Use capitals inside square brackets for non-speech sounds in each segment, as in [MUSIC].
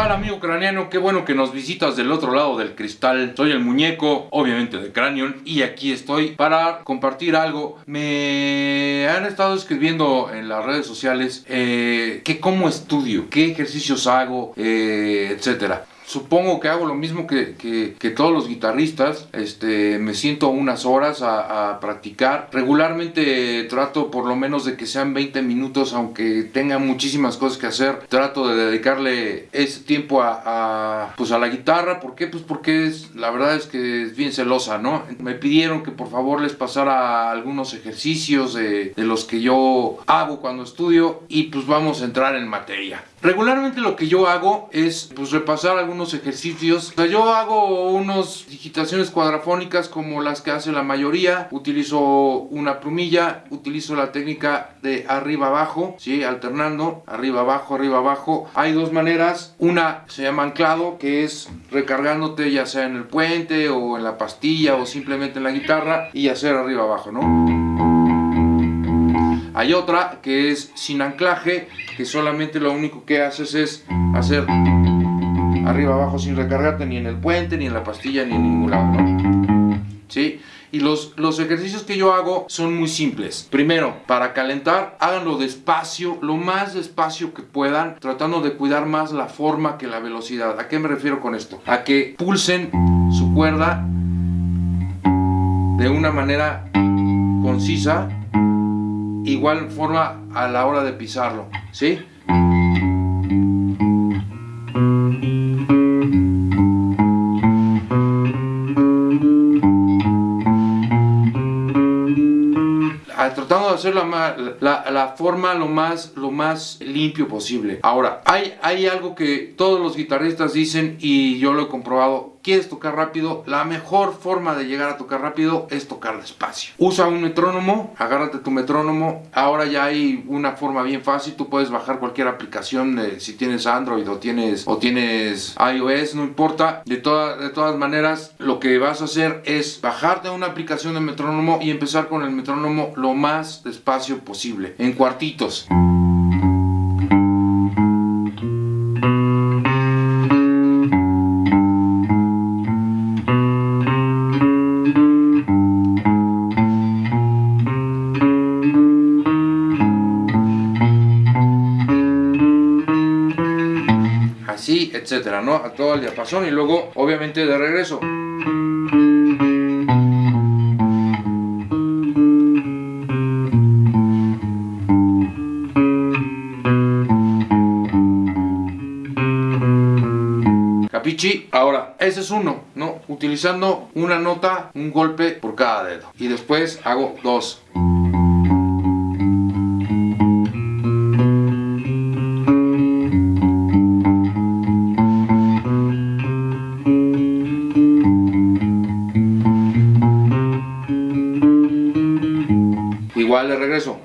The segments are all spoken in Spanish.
tal amigo craneano? Qué bueno que nos visitas del otro lado del cristal. Soy el muñeco, obviamente de Cranion, y aquí estoy para compartir algo. Me han estado escribiendo en las redes sociales eh, que cómo estudio, qué ejercicios hago, eh, etcétera supongo que hago lo mismo que, que, todos los guitarristas. Este, me siento unas horas a, practicar. Regularmente trato por lo menos de que sean 20 minutos, aunque tenga muchísimas cosas que hacer. Trato de dedicarle ese tiempo a, pues a la guitarra. ¿Por qué? Pues porque la verdad es que es bien celosa, ¿no? Me pidieron que por favor les pasara algunos ejercicios de, de los que yo hago cuando estudio y pues vamos a entrar en materia. Regularmente lo que yo hago es pues repasar algunos ejercicios. Yo hago unas digitaciones cuadrafónicas como las que hace la mayoría. Utilizo una plumilla, utilizo la técnica de arriba abajo, ¿sí? alternando arriba abajo, arriba abajo. Hay dos maneras. Una se llama anclado, que es recargándote ya sea en el puente o en la pastilla o simplemente en la guitarra y hacer arriba abajo, ¿no? Hay otra que es sin anclaje, que solamente lo único que haces es hacer arriba abajo sin recargarte ni en el puente, ni en la pastilla, ni en ningún lado. ¿Sí? Y los, los ejercicios que yo hago son muy simples. Primero, para calentar, háganlo despacio, lo más despacio que puedan, tratando de cuidar más la forma que la velocidad. ¿A qué me refiero con esto? A que pulsen su cuerda de una manera concisa igual forma a la hora de pisarlo, ¿sí? La, forma lo más, lo más limpio posible. Ahora, hay, hay algo que todos los guitarristas dicen y yo lo he comprobado quieres tocar rápido, la mejor forma de llegar a tocar rápido es tocar despacio. Usa un metrónomo, agárrate tu metrónomo. Ahora ya hay una forma bien fácil, tú puedes bajar cualquier aplicación si tienes Android o tienes, o tienes iOS, no importa. De, de todas maneras, lo que vas a hacer es bajarte una aplicación de metrónomo y empezar con el metrónomo lo más despacio posible, en cuartitos. etcétera, ¿no? A todo el diapasón y luego, obviamente, de regreso. Ahora, ese es uno, ¿no? Utilizando una nota, un golpe por cada dedo. Y después hago dos. Igual de regreso.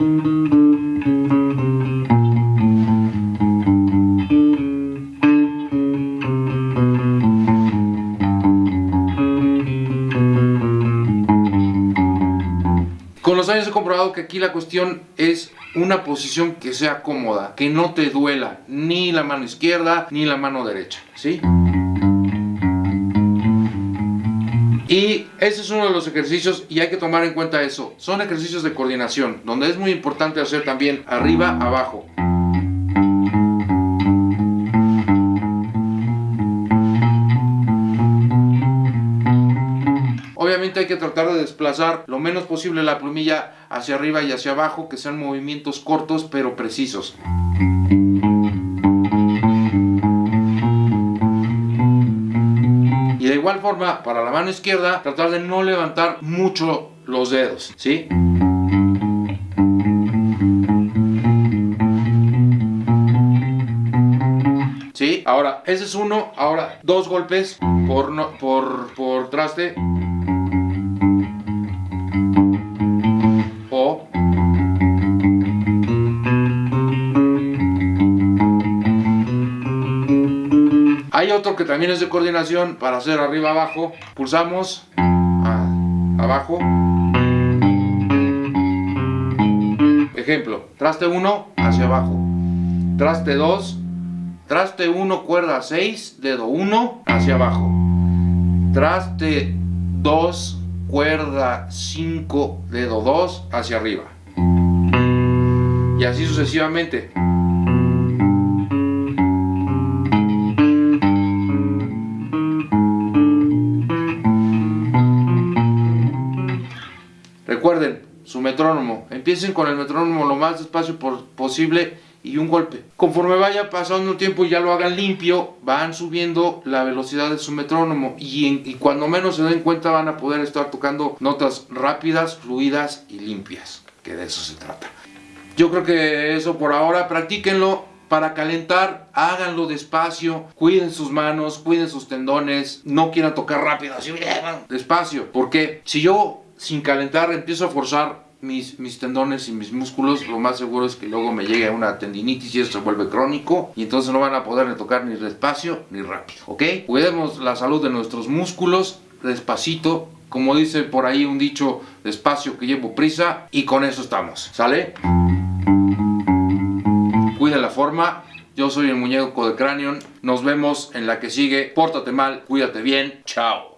Años he comprobado que aquí la cuestión es una posición que sea cómoda, que no te duela ni la mano izquierda ni la mano derecha, ¿sí? Y ese es uno de los ejercicios y hay que tomar en cuenta eso. Son ejercicios de coordinación, donde es muy importante hacer también arriba, abajo. Hay que tratar de desplazar lo menos posible la plumilla hacia arriba y hacia abajo, que sean movimientos cortos pero precisos. igual forma, para la mano izquierda, tratar de no levantar mucho los dedos. ¿Sí? Ahora, ese es uno. Ahora, dos golpes por, no, por, por traste. Otro que también es de coordinación para hacer arriba abajo. Pulsamos abajo. Ejemplo, traste 1 hacia abajo. Traste 2 Traste 1, cuerda 6, dedo 1, hacia abajo. Traste 2, cuerda 5, dedo 2, hacia arriba. Y así sucesivamente. Su metrónomo. Empiecen con el metrónomo lo más despacio posible y un golpe. Conforme vaya pasando el tiempo y ya lo hagan limpio, van subiendo la velocidad de su metrónomo y, y cuando menos se den cuenta van a poder estar tocando notas rápidas, fluidas y limpias, que de eso se trata. Yo creo que eso por ahora, practíquenlo, para calentar, háganlo despacio, cuiden sus manos, cuiden sus tendones, no quieran tocar rápido, así [LAUGHS] despacio, porque si yo sin calentar empiezo a forzar mis, mis, tendones y mis músculos, lo más seguro es que luego me llegue una tendinitis y eso se vuelve crónico y entonces no van a poder tocar ni despacio ni rápido, ¿ok? Cuidemos la salud de nuestros músculos despacito, como dice por ahí un dicho, despacio que llevo prisa y con eso estamos, ¿sale? Cuida la forma, yo soy el muñeco de Cranion, nos vemos en la que sigue, pórtate mal, cuídate bien, chao.